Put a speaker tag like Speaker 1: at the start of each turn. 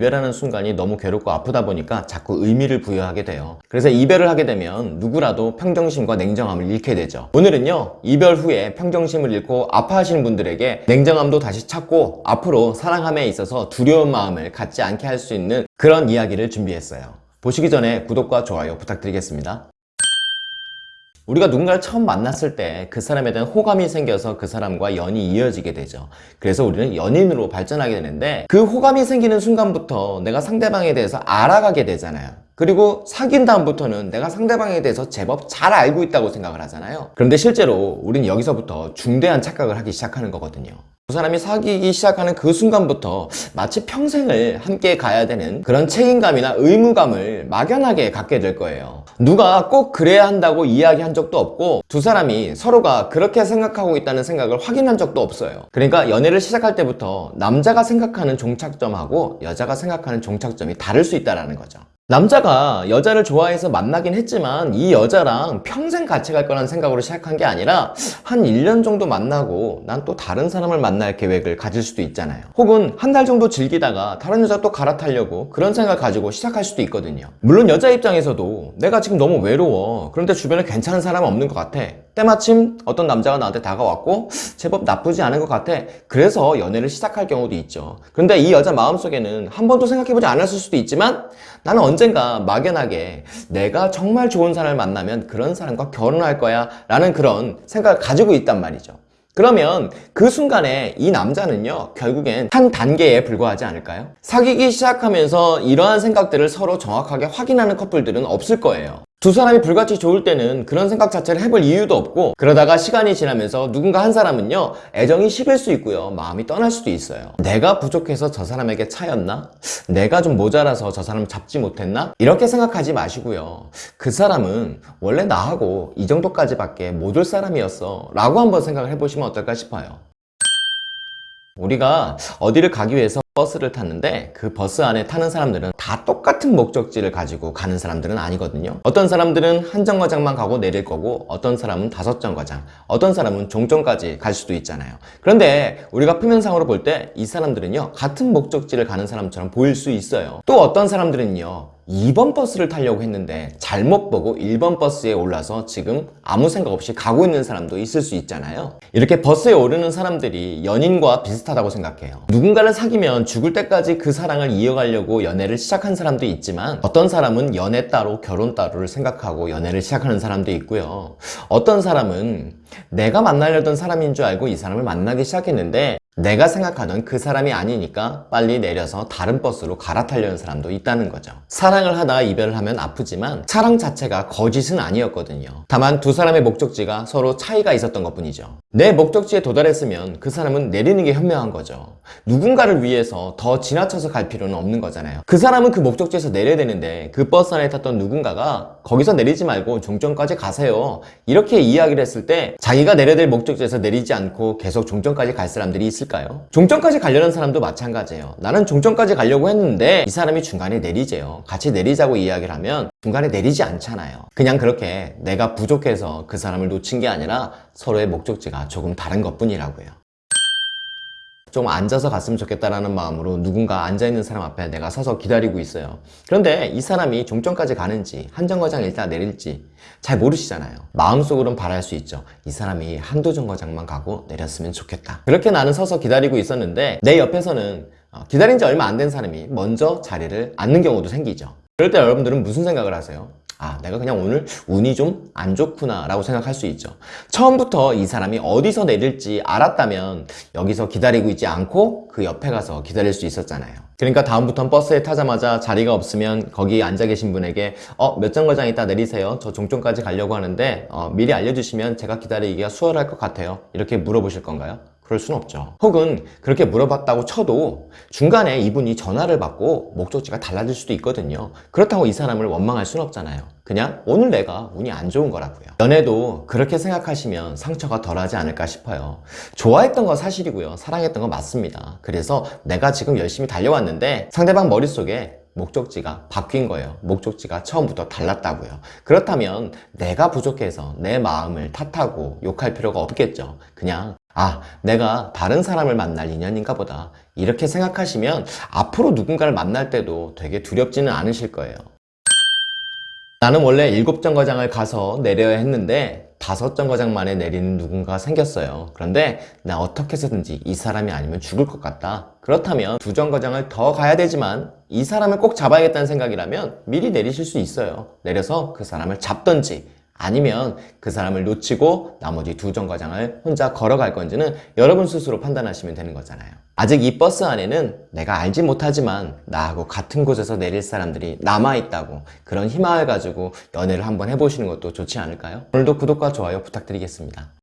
Speaker 1: 이별하는 순간이 너무 괴롭고 아프다 보니까 자꾸 의미를 부여하게 돼요. 그래서 이별을 하게 되면 누구라도 평정심과 냉정함을 잃게 되죠. 오늘은요, 이별 후에 평정심을 잃고 아파하시는 분들에게 냉정함도 다시 찾고 앞으로 사랑함에 있어서 두려운 마음을 갖지 않게 할 수 있는 그런 이야기를 준비했어요. 보시기 전에 구독과 좋아요 부탁드리겠습니다. 우리가 누군가를 처음 만났을 때 그 사람에 대한 호감이 생겨서 그 사람과 연이 이어지게 되죠. 그래서 우리는 연인으로 발전하게 되는데 그 호감이 생기는 순간부터 내가 상대방에 대해서 알아가게 되잖아요. 그리고 사귄 다음부터는 내가 상대방에 대해서 제법 잘 알고 있다고 생각을 하잖아요. 그런데 실제로 우린 여기서부터 중대한 착각을 하기 시작하는 거거든요. 두 사람이 사귀기 시작하는 그 순간부터 마치 평생을 함께 가야 되는 그런 책임감이나 의무감을 막연하게 갖게 될 거예요. 누가 꼭 그래야 한다고 이야기한 적도 없고 두 사람이 서로가 그렇게 생각하고 있다는 생각을 확인한 적도 없어요. 그러니까 연애를 시작할 때부터 남자가 생각하는 종착점하고 여자가 생각하는 종착점이 다를 수 있다는 거죠. 남자가 여자를 좋아해서 만나긴 했지만 이 여자랑 평생 같이 갈 거라는 생각으로 시작한 게 아니라 한 1년 정도 만나고 난 또 다른 사람을 만날 계획을 가질 수도 있잖아요. 혹은 한 달 정도 즐기다가 다른 여자 또 갈아타려고 그런 생각을 가지고 시작할 수도 있거든요. 물론 여자 입장에서도 내가 지금 너무 외로워. 그런데 주변에 괜찮은 사람 없는 것 같아. 때마침 어떤 남자가 나한테 다가왔고 제법 나쁘지 않은 것 같아. 그래서 연애를 시작할 경우도 있죠. 그런데 이 여자 마음속에는 한 번도 생각해보지 않았을 수도 있지만 나는 언젠가 막연하게 내가 정말 좋은 사람을 만나면 그런 사람과 결혼할 거야 라는 그런 생각을 가지고 있단 말이죠. 그러면 그 순간에 이 남자는요 결국엔 한 단계에 불과하지 않을까요? 사귀기 시작하면서 이러한 생각들을 서로 정확하게 확인하는 커플들은 없을 거예요. 두 사람이 불같이 좋을 때는 그런 생각 자체를 해볼 이유도 없고 그러다가 시간이 지나면서 누군가 한 사람은요 애정이 식을 수 있고요 마음이 떠날 수도 있어요 내가 부족해서 저 사람에게 차였나? 내가 좀 모자라서 저 사람을 잡지 못했나? 이렇게 생각하지 마시고요 그 사람은 원래 나하고 이 정도까지밖에 못 올 사람이었어 라고 한번 생각을 해보시면 어떨까 싶어요 우리가 어디를 가기 위해서 버스를 탔는데 그 버스 안에 타는 사람들은 다 똑같은 목적지를 가지고 가는 사람들은 아니거든요. 어떤 사람들은 한 정거장만 가고 내릴 거고 어떤 사람은 다섯 정거장 어떤 사람은 종점까지 갈 수도 있잖아요. 그런데 우리가 표면상으로 볼 때 이 사람들은요 같은 목적지를 가는 사람처럼 보일 수 있어요. 또 어떤 사람들은요 2번 버스를 타려고 했는데 잘못 보고 1번 버스에 올라서 지금 아무 생각 없이 가고 있는 사람도 있을 수 있잖아요. 이렇게 버스에 오르는 사람들이 연인과 비슷하다고 생각해요. 누군가를 사귀면 죽을 때까지 그 사랑을 이어가려고 연애를 시작한 사람도 있지만 어떤 사람은 연애 따로 결혼 따로를 생각하고 연애를 시작하는 사람도 있고요. 어떤 사람은 내가 만나려던 사람인 줄 알고 이 사람을 만나기 시작했는데 내가 생각하던 그 사람이 아니니까 빨리 내려서 다른 버스로 갈아타려는 사람도 있다는 거죠. 사랑을 하다가 이별을 하면 아프지만 사랑 자체가 거짓은 아니었거든요. 다만 두 사람의 목적지가 서로 차이가 있었던 것 뿐이죠. 내 목적지에 도달했으면 그 사람은 내리는 게 현명한 거죠. 누군가를 위해서 더 지나쳐서 갈 필요는 없는 거잖아요. 그 사람은 그 목적지에서 내려야 되는데 그 버스 안에 탔던 누군가가 거기서 내리지 말고 종점까지 가세요. 이렇게 이야기를 했을 때 자기가 내려야 될 목적지에서 내리지 않고 계속 종점까지 갈 사람들이 있을 까요? 종점까지 가려는 사람도 마찬가지예요. 나는 종점까지 가려고 했는데 이 사람이 중간에 내리재요. 같이 내리자고 이야기를 하면 중간에 내리지 않잖아요. 그냥 그렇게 내가 부족해서 그 사람을 놓친 게 아니라 서로의 목적지가 조금 다른 것 뿐이라고요 좀 앉아서 갔으면 좋겠다라는 마음으로 누군가 앉아있는 사람 앞에 내가 서서 기다리고 있어요. 그런데 이 사람이 종점까지 가는지 한 정거장 일단 내릴지 잘 모르시잖아요. 마음속으로는 바랄 수 있죠. 이 사람이 한두 정거장만 가고 내렸으면 좋겠다. 그렇게 나는 서서 기다리고 있었는데 내 옆에서는 어, 기다린 지 얼마 안 된 사람이 먼저 자리를 앉는 경우도 생기죠. 그럴 때 여러분들은 무슨 생각을 하세요? 아 내가 그냥 오늘 운이 좀 안 좋구나 라고 생각할 수 있죠. 처음부터 이 사람이 어디서 내릴지 알았다면 여기서 기다리고 있지 않고 그 옆에 가서 기다릴 수 있었잖아요. 그러니까 다음부터 버스에 타자마자 자리가 없으면 거기 앉아 계신 분에게 어 몇 정거장 있다 내리세요. 저 종점까지 가려고 하는데 어, 미리 알려주시면 제가 기다리기가 수월할 것 같아요. 이렇게 물어보실 건가요? 그럴 순 없죠. 혹은 그렇게 물어봤다고 쳐도 중간에 이분이 전화를 받고 목적지가 달라질 수도 있거든요. 그렇다고 이 사람을 원망할 순 없잖아요. 그냥 오늘 내가 운이 안 좋은 거라고요. 연애도 그렇게 생각하시면 상처가 덜하지 않을까 싶어요. 좋아했던 거 사실이고요. 사랑했던 거 맞습니다. 그래서 내가 지금 열심히 달려왔는데 상대방 머릿속에 목적지가 바뀐 거예요. 목적지가 처음부터 달랐다고요. 그렇다면 내가 부족해서 내 마음을 탓하고 욕할 필요가 없겠죠. 그냥 아, 내가 다른 사람을 만날 인연인가 보다. 이렇게 생각하시면 앞으로 누군가를 만날 때도 되게 두렵지는 않으실 거예요. 나는 원래 일곱 정거장을 가서 내려야 했는데 다섯 정거장 만에 내리는 누군가가 생겼어요. 그런데 나 어떻게 해서든지 이 사람이 아니면 죽을 것 같다. 그렇다면 두 정거장을 더 가야 되지만 이 사람을 꼭 잡아야겠다는 생각이라면 미리 내리실 수 있어요. 내려서 그 사람을 잡던지 아니면 그 사람을 놓치고 나머지 두 정거장을 혼자 걸어갈 건지는 여러분 스스로 판단하시면 되는 거잖아요. 아직 이 버스 안에는 내가 알지 못하지만 나하고 같은 곳에서 내릴 사람들이 남아있다고 그런 희망을 가지고 연애를 한번 해보시는 것도 좋지 않을까요? 오늘도 구독과 좋아요 부탁드리겠습니다.